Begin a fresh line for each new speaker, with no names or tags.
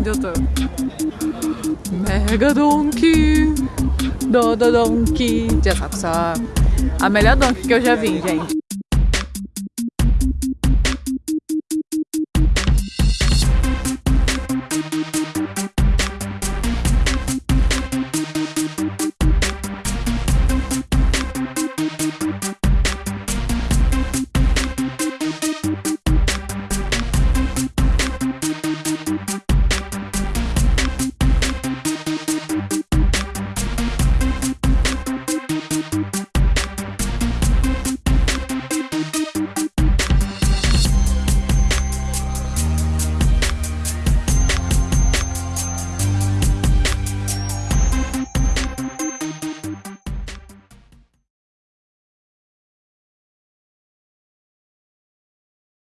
onde eu tô. Mega Donkey. Dodo Donkey. Já De só. A melhor Donkey que eu já vi, gente.